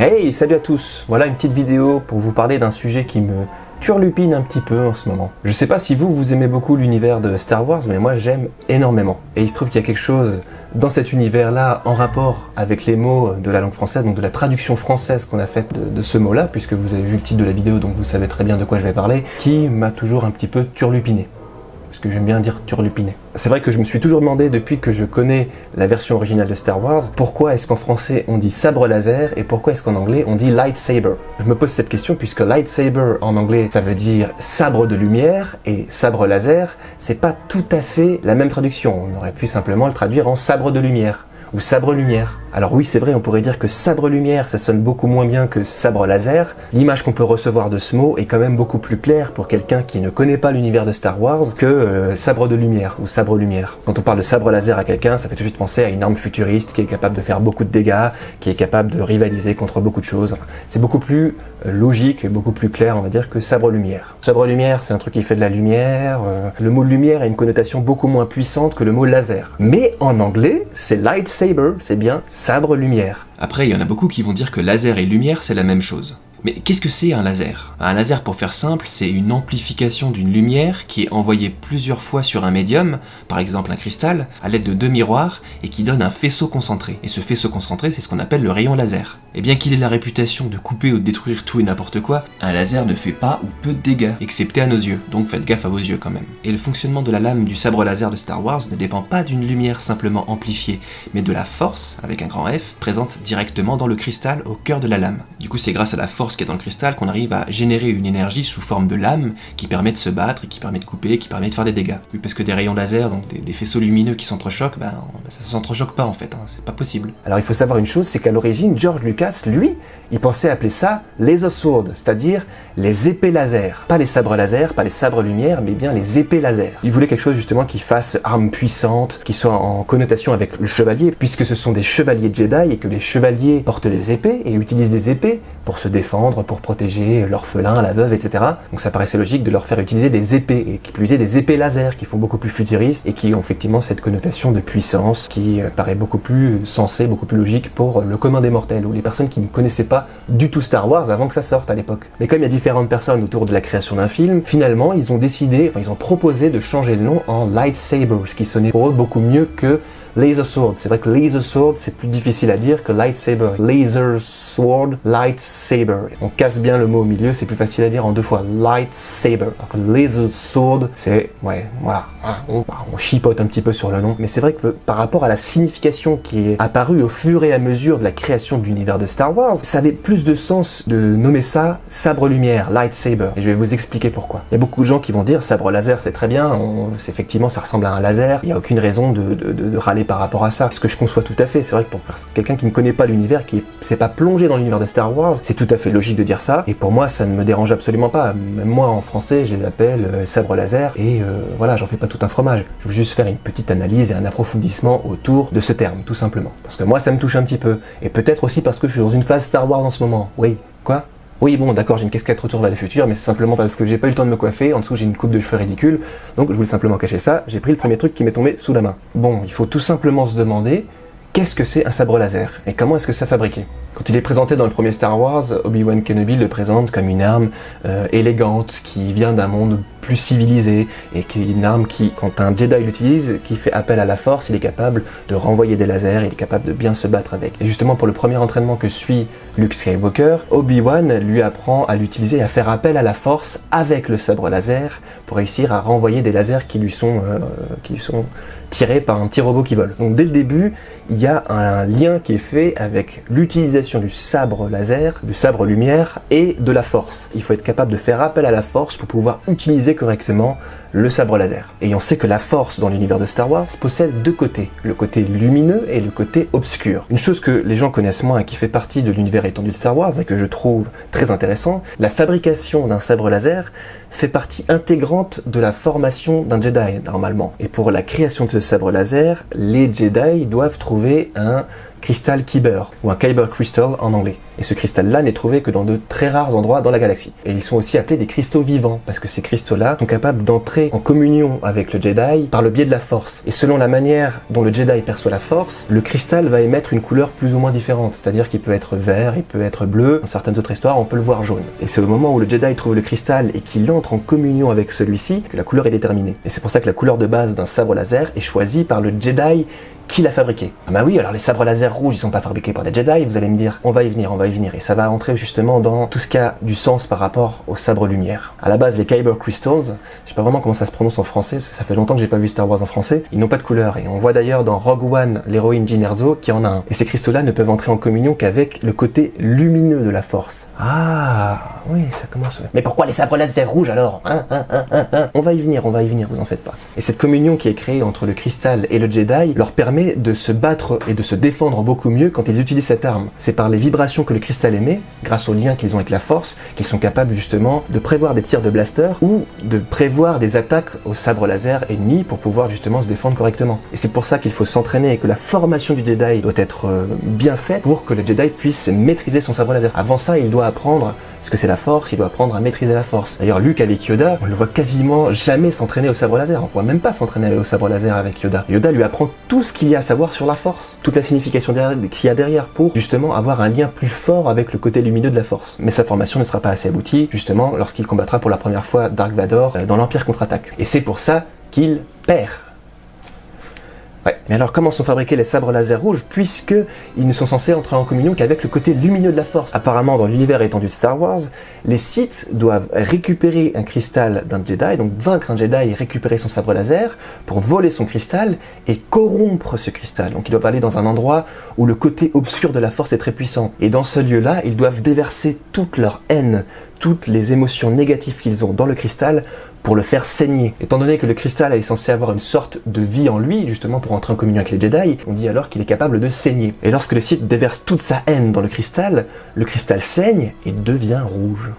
Hey, salut à tous Voilà une petite vidéo pour vous parler d'un sujet qui me turlupine un petit peu en ce moment. Je sais pas si vous, vous aimez beaucoup l'univers de Star Wars, mais moi j'aime énormément. Et il se trouve qu'il y a quelque chose dans cet univers-là en rapport avec les mots de la langue française, donc de la traduction française qu'on a faite de, de ce mot-là, puisque vous avez vu le titre de la vidéo, donc vous savez très bien de quoi je vais parler, qui m'a toujours un petit peu turlupiné parce que j'aime bien dire turlupiné. C'est vrai que je me suis toujours demandé depuis que je connais la version originale de Star Wars, pourquoi est-ce qu'en français on dit sabre laser et pourquoi est-ce qu'en anglais on dit lightsaber? Je me pose cette question puisque lightsaber en anglais ça veut dire sabre de lumière et sabre laser c'est pas tout à fait la même traduction. On aurait pu simplement le traduire en sabre de lumière ou sabre lumière. Alors oui, c'est vrai, on pourrait dire que sabre lumière, ça sonne beaucoup moins bien que sabre laser. L'image qu'on peut recevoir de ce mot est quand même beaucoup plus claire pour quelqu'un qui ne connaît pas l'univers de Star Wars que euh, sabre de lumière ou sabre lumière. Quand on parle de sabre laser à quelqu'un, ça fait tout de suite penser à une arme futuriste qui est capable de faire beaucoup de dégâts, qui est capable de rivaliser contre beaucoup de choses. c'est beaucoup plus euh, logique beaucoup plus clair, on va dire, que sabre lumière. Sabre lumière, c'est un truc qui fait de la lumière. Euh, le mot lumière a une connotation beaucoup moins puissante que le mot laser. Mais en anglais, c'est lightsaber, c'est bien sabre-lumière. Après, il y en a beaucoup qui vont dire que laser et lumière, c'est la même chose. Mais qu'est-ce que c'est un laser? Un laser, pour faire simple, c'est une amplification d'une lumière qui est envoyée plusieurs fois sur un médium, par exemple un cristal, à l'aide de deux miroirs, et qui donne un faisceau concentré. Et ce faisceau concentré, c'est ce qu'on appelle le rayon laser. Et bien qu'il ait la réputation de couper ou de détruire tout et n'importe quoi, un laser ne fait pas ou peu de dégâts, excepté à nos yeux, donc faites gaffe à vos yeux quand même. Et le fonctionnement de la lame du sabre laser de Star Wars ne dépend pas d'une lumière simplement amplifiée, mais de la force, avec un grand F, présente directement dans le cristal au cœur de la lame. Du coup c'est grâce à la force qui est dans le cristal qu'on arrive à générer une énergie sous forme de lame qui permet de se battre qui permet de couper, qui permet de faire des dégâts. Oui, parce que des rayons laser, donc des, faisceaux lumineux qui s'entrechoquent, ben, ça s'entrechoque pas en fait, hein, c'est pas possible. Alors il faut savoir une chose, c'est qu'à l'origine, George Lucas, lui, il pensait appeler ça laser sword, c'est-à-dire les épées laser. Pas les sabres laser, pas les sabres lumière, mais bien les épées laser. Il voulait quelque chose justement qui fasse arme puissante, qui soit en connotation avec le chevalier, puisque ce sont des chevaliers Jedi et que les chevaliers portent des épées et utilisent des épées pour se défendre, pour protéger l'orphelin, la veuve, etc. Donc ça paraissait logique de leur faire utiliser des épées, et qui plus est des épées laser, qui font beaucoup plus futuristes et qui ont effectivement cette connotation de puissance qui euh, paraît beaucoup plus sensée, beaucoup plus logique pour le commun des mortels, ou les personnes qui ne connaissaient pas du tout Star Wars avant que ça sorte à l'époque. Mais comme il y a différentes personnes autour de la création d'un film, finalement ils ont décidé, enfin ils ont proposé de changer le nom en Lightsaber, ce qui sonnait pour eux beaucoup mieux que Laser Sword. C'est vrai que Laser Sword, c'est plus difficile à dire que Lightsaber. Laser Sword, Lightsaber. On casse bien le mot au milieu, c'est plus facile à dire en deux fois. Lightsaber. Laser Sword, c'est... Ouais, voilà. On, on chipote un petit peu sur le nom. Mais c'est vrai que par rapport à la signification qui est apparue au fur et à mesure de la création de l'univers de Star Wars, ça avait plus de sens de nommer ça sabre-lumière, lightsaber. Et je vais vous expliquer pourquoi. Il y a beaucoup de gens qui vont dire sabre laser, c'est très bien. effectivement, ça ressemble à un laser. Il n'y a aucune raison de, de râler par rapport à ça. Ce que je conçois tout à fait, c'est vrai que pour quelqu'un qui ne connaît pas l'univers, qui s'est pas plongé dans l'univers de Star Wars, c'est tout à fait logique de dire ça. Et pour moi, ça ne me dérange absolument pas. Même moi, en français, je les appelle euh, sabre laser. Et euh, voilà, j'en fais pas tout un fromage. Je veux juste faire une petite analyse et un approfondissement autour de ce terme, tout simplement. Parce que moi, ça me touche un petit peu. Et peut-être aussi parce que je suis dans une phase Star Wars en ce moment. Oui, quoi? Oui, bon, d'accord, j'ai une casquette retour vers le futur, mais c'est simplement parce que j'ai pas eu le temps de me coiffer, en dessous j'ai une coupe de cheveux ridicule, donc je voulais simplement cacher ça, j'ai pris le premier truc qui m'est tombé sous la main. Bon, il faut tout simplement se demander, qu'est-ce que c'est un sabre laser et comment est-ce que ça fabriqué? Quand il est présenté dans le premier Star Wars, Obi-Wan Kenobi le présente comme une arme euh, élégante qui vient d'un monde plus civilisé et qui est une arme qui, quand un Jedi l'utilise, qui fait appel à la force, il est capable de renvoyer des lasers, il est capable de bien se battre avec. Et justement pour le premier entraînement que suit Luke Skywalker, Obi-Wan lui apprend à l'utiliser à faire appel à la force avec le sabre laser pour réussir à renvoyer des lasers qui lui sont, euh, qui lui sont tiré par un petit robot qui vole. Donc dès le début, il y a un lien qui est fait avec l'utilisation du sabre laser, du sabre lumière et de la force. Il faut être capable de faire appel à la force pour pouvoir utiliser correctement le sabre laser. Et on sait que la force dans l'univers de Star Wars possède deux côtés, le côté lumineux et le côté obscur. Une chose que les gens connaissent moins et qui fait partie de l'univers étendu de Star Wars et que je trouve très intéressant, la fabrication d'un sabre laser fait partie intégrante de la formation d'un Jedi normalement. Et pour la création de ce sabre laser, les Jedi doivent trouver un cristal Kyber, ou un Kyber Crystal en anglais. Et ce cristal-là n'est trouvé que dans de très rares endroits dans la galaxie. Et ils sont aussi appelés des cristaux vivants, parce que ces cristaux-là sont capables d'entrer en communion avec le Jedi par le biais de la Force. Et selon la manière dont le Jedi perçoit la Force, le cristal va émettre une couleur plus ou moins différente. C'est-à-dire qu'il peut être vert, il peut être bleu. Dans certaines autres histoires, on peut le voir jaune. Et c'est au moment où le Jedi trouve le cristal et qu'il entre en communion avec celui-ci que la couleur est déterminée. Et c'est pour ça que la couleur de base d'un sabre laser est choisie par le Jedi qui l'a fabriqué Ah bah oui, alors les sabres laser rouges, ils sont pas fabriqués par des Jedi, vous allez me dire, on va y venir, on va y venir. Et ça va entrer justement dans tout ce qui a du sens par rapport aux sabres lumière. À la base, les Kyber Crystals, je sais pas vraiment comment ça se prononce en français, parce que ça fait longtemps que j'ai pas vu Star Wars en français, ils n'ont pas de couleur. Et on voit d'ailleurs dans Rogue One l'héroïne Jyn Erso qui en a un. Et ces cristaux-là ne peuvent entrer en communion qu'avec le côté lumineux de la force. Ah, oui, ça commence. Mais pourquoi les sabres laser rouges alors? Hein, hein, hein, On va y venir, on va y venir, vous en faites pas. Et cette communion qui est créée entre le cristal et le Jedi leur permet de se battre et de se défendre beaucoup mieux quand ils utilisent cette arme. C'est par les vibrations que le cristal émet, grâce au lien qu'ils ont avec la force, qu'ils sont capables justement de prévoir des tirs de blaster ou de prévoir des attaques au sabre laser ennemi pour pouvoir justement se défendre correctement. Et c'est pour ça qu'il faut s'entraîner et que la formation du Jedi doit être euh, bien faite pour que le Jedi puisse maîtriser son sabre laser. Avant ça, il doit apprendre ce que c'est la force, il doit apprendre à maîtriser la force. D'ailleurs, Luke avec Yoda, on le voit quasiment jamais s'entraîner au sabre laser. On voit même pas s'entraîner au sabre laser avec Yoda. Yoda lui apprend tout ce qu'il y a à savoir sur la force, toute la signification qu'il y a derrière pour justement avoir un lien plus fort avec le côté lumineux de la force. Mais sa formation ne sera pas assez aboutie, justement, lorsqu'il combattra pour la première fois Dark Vador euh, dans l'Empire contre-attaque. Et c'est pour ça qu'il perd. Mais alors comment sont fabriqués les sabres laser rouges puisque ils ne sont censés entrer en communion qu'avec le côté lumineux de la force? Apparemment dans l'univers étendu de Star Wars, les Sith doivent récupérer un cristal d'un Jedi, donc vaincre un Jedi et récupérer son sabre laser pour voler son cristal et corrompre ce cristal. Donc ils doivent aller dans un endroit où le côté obscur de la force est très puissant. Et dans ce lieu-là, ils doivent déverser toute leur haine, toutes les émotions négatives qu'ils ont dans le cristal pour le faire saigner. Étant donné que le cristal est censé avoir une sorte de vie en lui, justement pour entrer en communion avec les Jedi, on dit alors qu'il est capable de saigner. Et lorsque le Sith déverse toute sa haine dans le cristal, le cristal saigne et devient rouge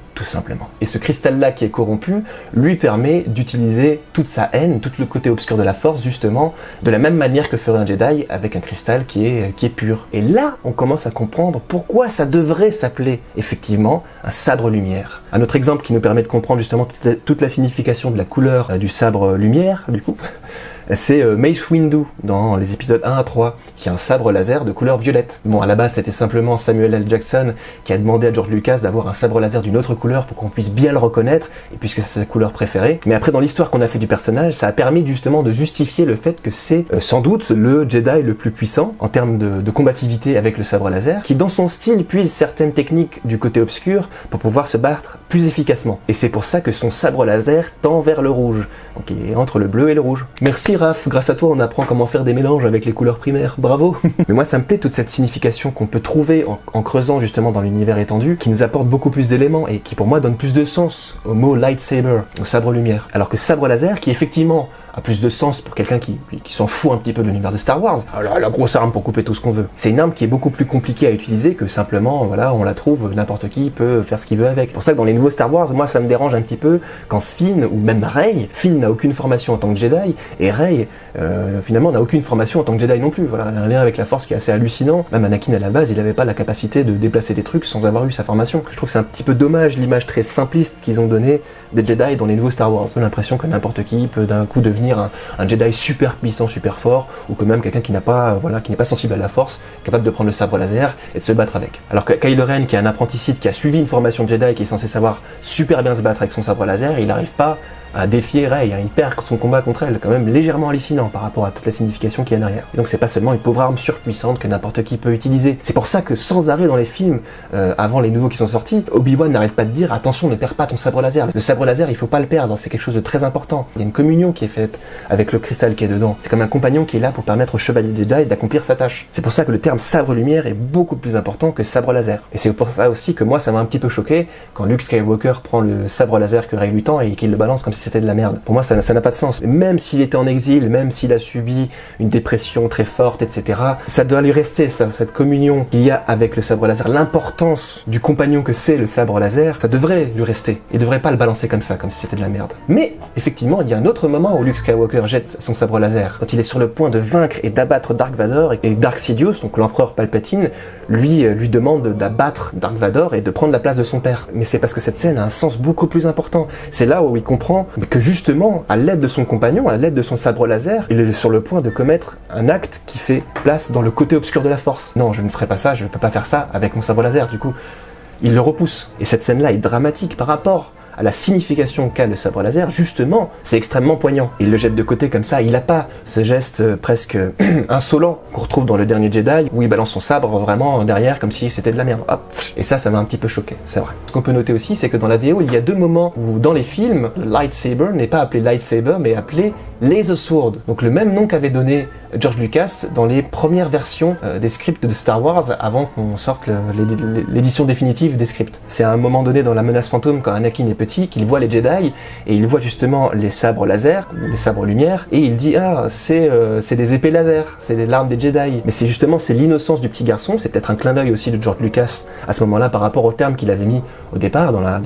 Et ce cristal-là qui est corrompu lui permet d'utiliser toute sa haine, tout le côté obscur de la force, justement, de la même manière que ferait un Jedi avec un cristal qui est, pur. Et là, on commence à comprendre pourquoi ça devrait s'appeler, effectivement, un sabre lumière. Un autre exemple qui nous permet de comprendre justement toute la signification de la couleur euh, du sabre lumière, du coup, c'est euh, Mace Windu dans les épisodes 1 à 3, qui a un sabre laser de couleur violette. Bon, à la base, c'était simplement Samuel L. Jackson qui a demandé à George Lucas d'avoir un sabre laser d'une autre couleur pour qu'on puisse bien le reconnaître, et puisque c'est sa couleur préférée. Mais après, dans l'histoire qu'on a fait du personnage, ça a permis justement de justifier le fait que c'est euh, sans doute le Jedi le plus puissant en termes de, combativité avec le sabre laser, qui dans son style puise certaines techniques du côté obscur pour pouvoir se battre plus efficacement. Et c'est pour ça que son sabre laser tend vers le rouge, donc il est entre le bleu et le rouge. Merci grâce à toi on apprend comment faire des mélanges avec les couleurs primaires, bravo. Mais moi ça me plaît toute cette signification qu'on peut trouver en, creusant justement dans l'univers étendu, qui nous apporte beaucoup plus d'éléments et qui pour moi donne plus de sens au mot lightsaber, au sabre lumière. Alors que sabre laser, qui effectivement a plus de sens pour quelqu'un qui, s'en fout un petit peu de l'univers de Star Wars. Alors, la grosse arme pour couper tout ce qu'on veut. C'est une arme qui est beaucoup plus compliquée à utiliser que simplement, voilà, on la trouve, n'importe qui peut faire ce qu'il veut avec. pour ça que dans les nouveaux Star Wars, moi ça me dérange un petit peu quand Finn, ou même Rey, Finn n'a aucune formation en tant que Jedi, et Rey, euh, finalement, n'a aucune formation en tant que Jedi non plus. Voilà, un lien avec la Force qui est assez hallucinant. Même Anakin à la base, il n'avait pas la capacité de déplacer des trucs sans avoir eu sa formation. Je trouve c'est un petit peu dommage l'image très simpliste qu'ils ont donnée des Jedi dans les nouveaux Star Wars. J'ai l'impression que n'importe qui peut d'un coup devenir un, Jedi super puissant, super fort, ou que même quelqu'un qui n'a pas, voilà, qui n'est pas sensible à la force, capable de prendre le sabre laser et de se battre avec. Alors que Kylo Ren, qui est un apprenti qui a suivi une formation de Jedi, qui est censé savoir super bien se battre avec son sabre laser, il n'arrive pas à défier Rey, hein. il perd son combat contre elle, quand même légèrement hallucinant par rapport à toute la signification qu'il y a derrière. Et donc c'est pas seulement une pauvre arme surpuissante que n'importe qui peut utiliser. C'est pour ça que sans arrêt dans les films, euh, avant les nouveaux qui sont sortis, Obi-Wan n'arrête pas de dire attention ne perds pas ton sabre laser. Le sabre laser il faut pas le perdre, c'est quelque chose de très important. Il y a une communion qui est faite avec le cristal qui est dedans. C'est comme un compagnon qui est là pour permettre au chevalier Jedi d'accomplir sa tâche. C'est pour ça que le terme sabre lumière est beaucoup plus important que sabre laser. Et c'est pour ça aussi que moi ça m'a un petit peu choqué quand Luke Skywalker prend le sabre laser que Rey lui tend et qu'il le balance comme c'était de la merde. Pour moi, ça n'a pas de sens. Même s'il était en exil, même s'il a subi une dépression très forte, etc., ça doit lui rester, cette communion qu'il y a avec le sabre laser, l'importance du compagnon que c'est le sabre laser, ça devrait lui rester. Il devrait pas le balancer comme ça, comme si c'était de la merde. Mais, effectivement, il y a un autre moment où Luke Skywalker jette son sabre laser, quand il est sur le point de vaincre et d'abattre Dark Vador, et Dark Sidious, donc l'empereur Palpatine, lui, euh, lui demande d'abattre Dark Vador et de prendre la place de son père. Mais c'est parce que cette scène a un sens beaucoup plus important. C'est là où il comprend que justement, à l'aide de son compagnon, à l'aide de son sabre laser, il est sur le point de commettre un acte qui fait place dans le côté obscur de la force. Non, je ne ferai pas ça, je ne peux pas faire ça avec mon sabre laser, du coup, il le repousse. Et cette scène-là est dramatique par rapport à la signification qu'a le sabre laser, justement, c'est extrêmement poignant. Il le jette de côté comme ça, il n'a pas ce geste euh, presque insolent qu'on retrouve dans le dernier Jedi, où il balance son sabre vraiment derrière comme si c'était de la merde. Et ça, ça m'a un petit peu choqué, c'est vrai. Ce qu'on peut noter aussi, c'est que dans la VO, il y a deux moments où dans les films, le lightsaber n'est pas appelé lightsaber, mais appelé Laser Sword, donc le même nom qu'avait donné George Lucas dans les premières versions euh, des scripts de Star Wars avant qu'on sorte l'édition définitive des scripts. C'est à un moment donné dans la menace fantôme quand Anakin est petit qu'il voit les Jedi et il voit justement les sabres laser, les sabres lumière, et il dit ah c'est euh, des épées laser, c'est les larmes des Jedi. Mais c'est justement c'est l'innocence du petit garçon, c'est peut-être un clin d'œil aussi de George Lucas à ce moment-là par rapport au terme qu'il avait mis au départ dans, la,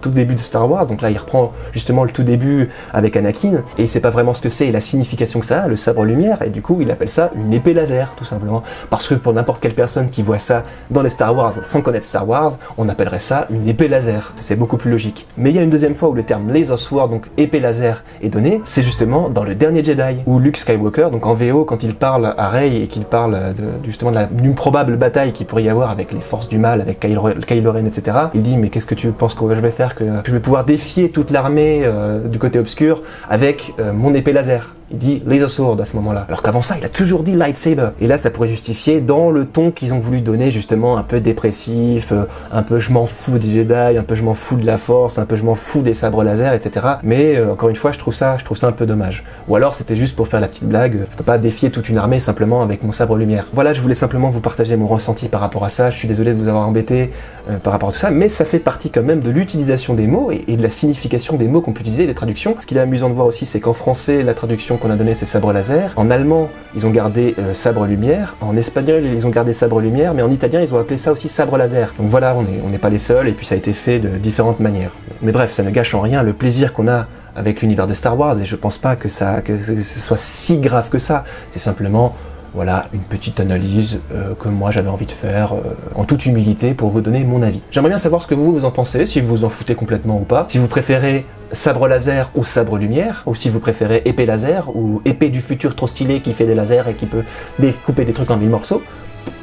tout début de Star Wars. Donc là il reprend justement le tout début avec Anakin et il sait pas vraiment ce que c'est et la signification que ça a, le sabre lumière, et du coup il appelle ça une épée laser, tout simplement. Parce que pour n'importe quelle personne qui voit ça dans les Star Wars sans connaître Star Wars, on appellerait ça une épée laser. C'est beaucoup plus logique. Mais il y a une deuxième fois où le terme laser sword, donc épée laser, est donné, c'est justement dans le dernier Jedi, où Luke Skywalker, donc en VO, quand il parle à Rey et qu'il parle de, justement d'une probable bataille qu'il pourrait y avoir avec les forces du mal, avec Kylo, Ren, etc., il dit mais qu'est-ce que tu penses que je vais faire, que je vais pouvoir défier toute l'armée euh, du côté obscur avec euh, mon épée laser? Il dit laser sword à ce moment-là. Alors qu'avant ça, il a toujours dit lightsaber. Et là, ça pourrait justifier dans le ton qu'ils ont voulu donner justement un peu dépressif, euh, un peu je m'en fous des Jedi, un peu je m'en fous de la force, un peu je m'en fous des sabres laser, etc. Mais euh, encore une fois, je trouve ça, je trouve ça un peu dommage. Ou alors c'était juste pour faire la petite blague. Je peux pas défier toute une armée simplement avec mon sabre lumière. Voilà, je voulais simplement vous partager mon ressenti par rapport à ça. Je suis désolé de vous avoir embêté euh, par rapport à tout ça, mais ça fait partie quand même de l'utilisation des mots et, et, de la signification des mots qu'on peut utiliser, les traductions. Ce qu'il est amusant de voir aussi, c'est qu'en français, la traduction qu'on a donné c'est sabre laser. En allemand, ils ont gardé euh, sabre lumière. En espagnol, ils ont gardé sabre lumière. Mais en italien, ils ont appelé ça aussi sabre laser. Donc voilà, on n'est pas les seuls. Et puis ça a été fait de différentes manières. Mais bref, ça ne gâche en rien le plaisir qu'on a avec l'univers de Star Wars. Et je pense pas que, ça, que ce soit si grave que ça. C'est simplement voilà une petite analyse euh, que moi j'avais envie de faire euh, en toute humilité pour vous donner mon avis. J'aimerais bien savoir ce que vous, vous en pensez, si vous vous en foutez complètement ou pas, si vous préférez sabre laser ou sabre lumière, ou si vous préférez épée laser ou épée du futur trop stylé qui fait des lasers et qui peut découper des trucs dans mille morceaux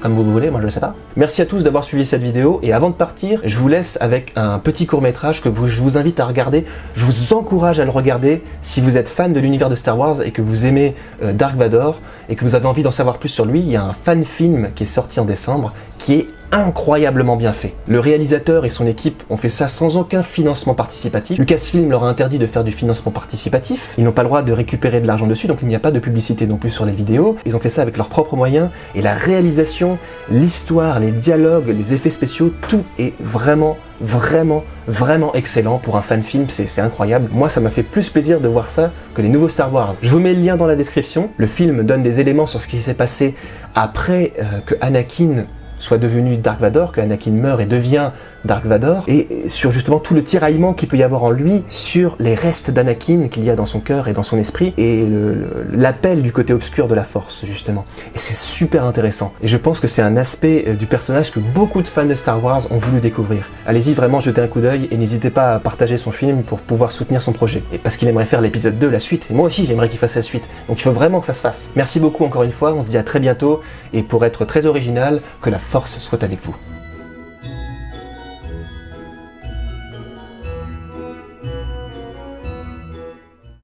comme vous voulez, moi je ne sais pas. Merci à tous d'avoir suivi cette vidéo, et avant de partir, je vous laisse avec un petit court-métrage que je vous invite à regarder. Je vous encourage à le regarder si vous êtes fan de l'univers de Star Wars et que vous aimez euh, Dark Vador, et que vous avez envie d'en savoir plus sur lui, il y a un fan film qui est sorti en décembre, qui est incroyablement bien fait. Le réalisateur et son équipe ont fait ça sans aucun financement participatif. Lucasfilm leur a interdit de faire du financement participatif. Ils n'ont pas le droit de récupérer de l'argent dessus, donc il n'y a pas de publicité non plus sur les vidéos. Ils ont fait ça avec leurs propres moyens. Et la réalisation, l'histoire, les dialogues, les effets spéciaux, tout est vraiment vraiment, vraiment excellent pour un fan film, c'est incroyable. Moi, ça m'a fait plus plaisir de voir ça que les nouveaux Star Wars. Je vous mets le lien dans la description. Le film donne des éléments sur ce qui s'est passé après euh, que Anakin soit devenu Dark Vador, que Anakin meurt et devient Dark Vador, et sur justement tout le tiraillement qu'il peut y avoir en lui, sur les restes d'Anakin qu'il y a dans son cœur et dans son esprit, et l'appel du côté obscur de la Force, justement. Et c'est super intéressant. Et je pense que c'est un aspect euh, du personnage que beaucoup de fans de Star Wars ont voulu découvrir. Allez-y vraiment jeter un coup d'œil, et n'hésitez pas à partager son film pour pouvoir soutenir son projet. Et parce qu'il aimerait faire l'épisode 2, la suite, et moi aussi j'aimerais qu'il fasse la suite. Donc il faut vraiment que ça se fasse. Merci beaucoup encore une fois, on se dit à très bientôt, et pour être très original, que la force soit avec vous.